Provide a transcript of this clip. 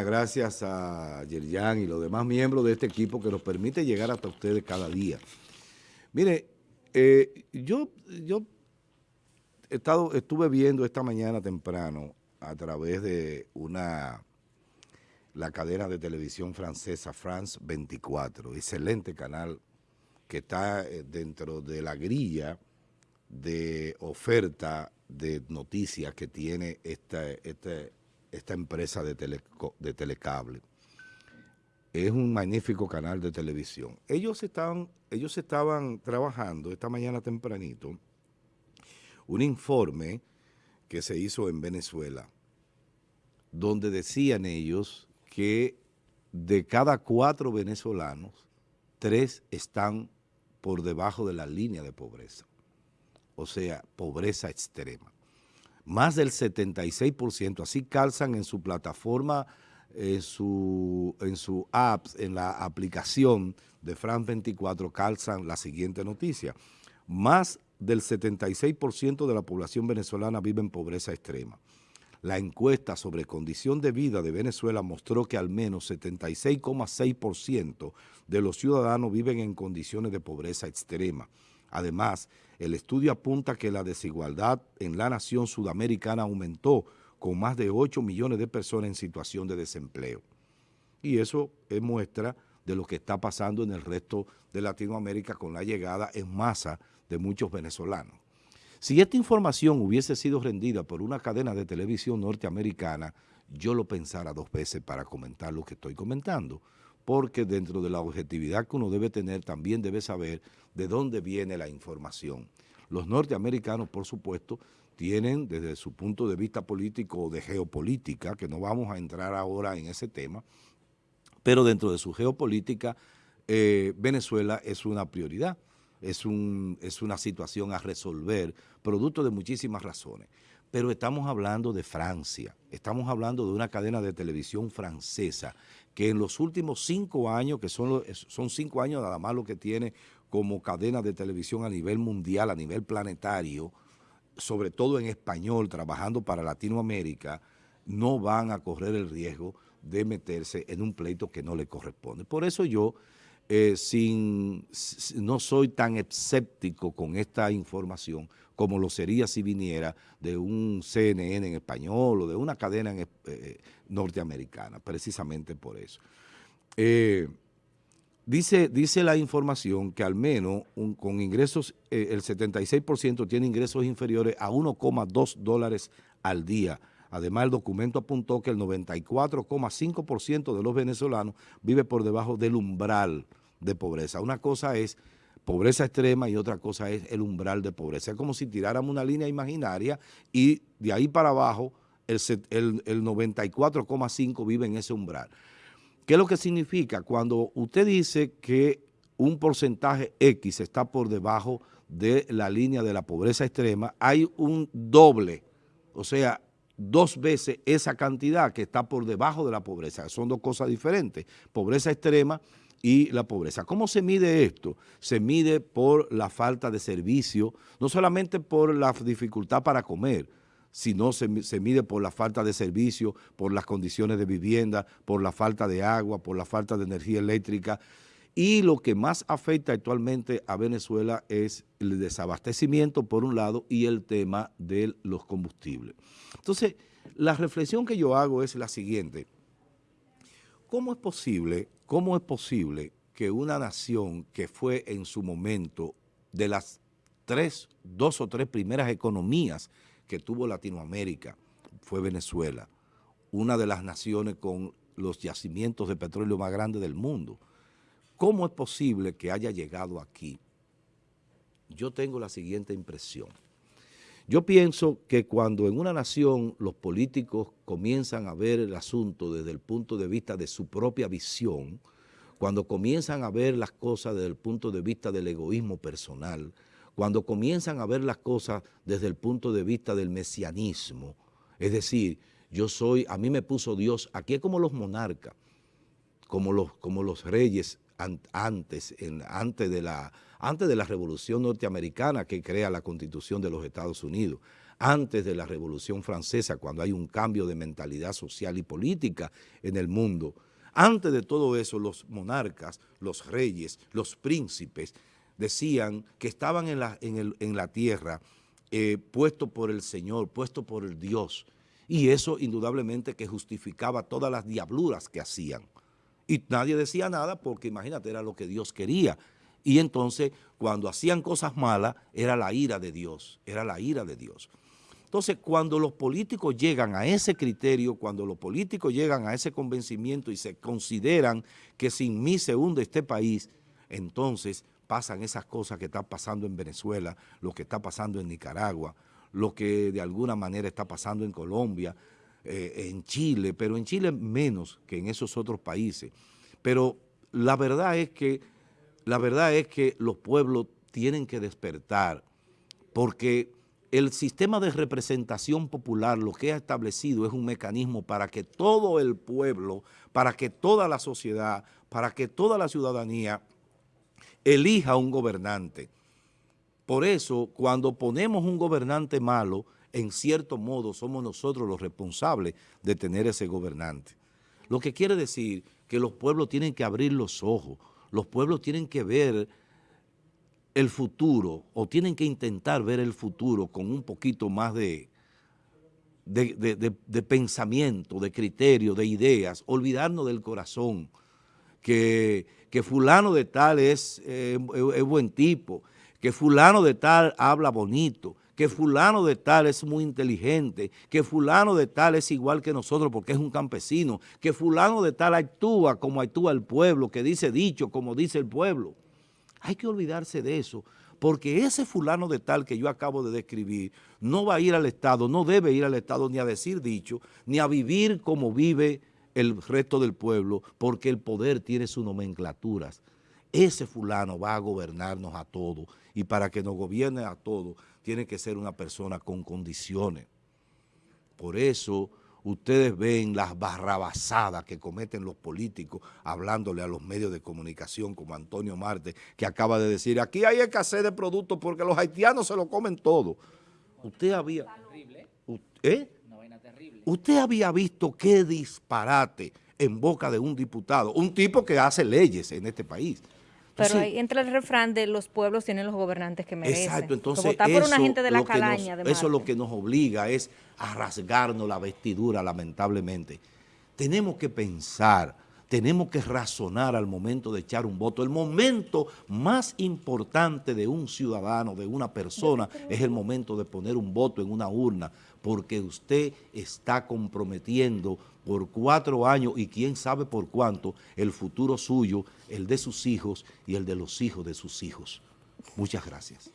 Gracias a Yerjan y los demás miembros de este equipo que nos permite llegar hasta ustedes cada día. Mire, eh, yo, yo he estado, estuve viendo esta mañana temprano a través de una la cadena de televisión francesa France 24, excelente canal que está eh, dentro de la grilla de oferta de noticias que tiene esta, esta, empresa de, telecable. Es un magnífico canal de televisión. Ellos estaban trabajando esta mañana tempranito un informe que se hizo en Venezuela, donde decían ellos que de cada cuatro venezolanos, tres están por debajo de la línea de pobreza, o sea, pobreza extrema. Más del 76%, así calzan en su plataforma, en su, en su apps, en la aplicación de Fran 24, calzan la siguiente noticia. Más del 76% de la población venezolana vive en pobreza extrema. La encuesta sobre condición de vida de Venezuela mostró que al menos 76,6% de los ciudadanos viven en condiciones de pobreza extrema. Además, el estudio apunta que la desigualdad en la nación sudamericana aumentó con más de 8 millones de personas en situación de desempleo. Y eso es muestra de lo que está pasando en el resto de Latinoamérica con la llegada en masa de muchos venezolanos. Si esta información hubiese sido rendida por una cadena de televisión norteamericana, yo lo pensara dos veces para comentar lo que estoy comentando, porque dentro de la objetividad que uno debe tener, también debe saber de dónde viene la información. Los norteamericanos, por supuesto, tienen desde su punto de vista político o de geopolítica, que no vamos a entrar ahora en ese tema, pero dentro de su geopolítica, eh, Venezuela es una prioridad es, un, es una situación a resolver, producto de muchísimas razones. Pero estamos hablando de Francia, estamos hablando de una cadena de televisión francesa que en los últimos cinco años, que son, son cinco años nada más lo que tiene como cadena de televisión a nivel mundial, a nivel planetario, sobre todo en español, trabajando para Latinoamérica, no van a correr el riesgo de meterse en un pleito que no le corresponde. Por eso yo eh, sin, no soy tan escéptico con esta información como lo sería si viniera de un CNN en español o de una cadena eh, norteamericana, precisamente por eso. Eh, dice, dice la información que al menos con ingresos, el 76% tiene ingresos inferiores a 1,2 dólares al día, Además, el documento apuntó que el 94,5% de los venezolanos vive por debajo del umbral de pobreza. Una cosa es pobreza extrema y otra cosa es el umbral de pobreza. Es como si tiráramos una línea imaginaria y de ahí para abajo el, el 94,5 vive en ese umbral. ¿Qué es lo que significa? Cuando usted dice que un porcentaje X está por debajo de la línea de la pobreza extrema, hay un doble, o sea, dos veces esa cantidad que está por debajo de la pobreza. Son dos cosas diferentes. Pobreza extrema y la pobreza. ¿Cómo se mide esto? Se mide por la falta de servicio, no solamente por la dificultad para comer, sino se, se, mide por la falta de servicio, por las condiciones de vivienda, por la falta de agua, por la falta de energía eléctrica. Y lo que más afecta actualmente a Venezuela es el desabastecimiento, por un lado, y el tema de los combustibles. Entonces, la reflexión que yo hago es la siguiente. ¿Cómo es posible, cómo es posible que una nación que fue en su momento de las tres, dos o tres primeras economías que tuvo Latinoamérica, fue Venezuela, una de las naciones con los yacimientos de petróleo más grandes del mundo. ¿Cómo es posible que haya llegado aquí? Yo tengo la siguiente impresión. Yo pienso que cuando en una nación los políticos comienzan a ver el asunto desde el punto de vista de su propia visión, cuando comienzan a ver las cosas desde el punto de vista del egoísmo personal, cuando comienzan a ver las cosas desde el punto de vista del mesianismo, es decir, yo soy, a mí me puso Dios, aquí es como los monarcas, como los, como los reyes antes, en, antes, de la, antes de la revolución norteamericana que crea la constitución de los Estados Unidos. antes de la Revolución Francesa, cuando hay un cambio de mentalidad social y política en el mundo. Antes de todo eso, los monarcas, los reyes, los príncipes, decían que estaban en la, en la tierra eh, puesto por el Señor, puesto por el Dios. Y eso indudablemente que justificaba todas las diabluras que hacían. Y nadie decía nada porque imagínate, era lo que Dios quería. Y entonces cuando hacían cosas malas era la ira de Dios, era la ira de Dios. Entonces, cuando los políticos llegan a ese criterio, cuando los políticos llegan a ese convencimiento y se consideran que sin mí se hunde este país, entonces pasan esas cosas que están pasando en Venezuela, lo que está pasando en Nicaragua, lo que de alguna manera está pasando en Colombia, eh, en Chile, pero en Chile menos que en esos otros países. Pero la verdad es que, la verdad es que los pueblos tienen que despertar, porque el sistema de representación popular lo que ha establecido es un mecanismo para que todo el pueblo, para que toda la sociedad, para que toda la ciudadanía elija un gobernante. Por eso, cuando ponemos un gobernante malo, en cierto modo somos nosotros los responsables de tener ese gobernante. Lo que quiere decir que los pueblos tienen que abrir los ojos, los pueblos tienen que ver el futuro o tienen que intentar ver el futuro con un poquito más de, de, pensamiento, de criterio, de ideas, olvidarnos del corazón, que, fulano de tal es, eh, es buen tipo, que fulano de tal habla bonito, que fulano de tal es muy inteligente, que fulano de tal es igual que nosotros porque es un campesino, que fulano de tal actúa como actúa el pueblo, que dice dicho como dice el pueblo. Hay que olvidarse de eso, porque ese fulano de tal que yo acabo de describir no va a ir al Estado, no debe ir al Estado ni a decir dicho, ni a vivir como vive el resto del pueblo, porque el poder tiene sus nomenclaturas. Ese fulano va a gobernarnos a todos y para que nos gobierne a todos tiene que ser una persona con condiciones. Por eso ustedes ven las barrabasadas que cometen los políticos hablándole a los medios de comunicación como Antonio Marte, que acaba de decir, aquí hay escasez de productos porque los haitianos se lo comen todo. Usted había... ¿Eh? Usted había visto qué disparate en boca de un diputado, un tipo que hace leyes en este país. Pero ahí entra el refrán de los pueblos tienen los gobernantes que merecen. Exacto, entonces por una gente de la calaña. eso es lo que nos obliga, es a rasgarnos la vestidura, lamentablemente. Tenemos que pensar, tenemos que razonar al momento de echar un voto. El momento más importante de un ciudadano, de una persona, es el momento de poner un voto en una urna, porque usted está comprometiendo por cuatro años y quién sabe por cuánto el futuro suyo, el de sus hijos y el de los hijos de sus hijos. Muchas gracias.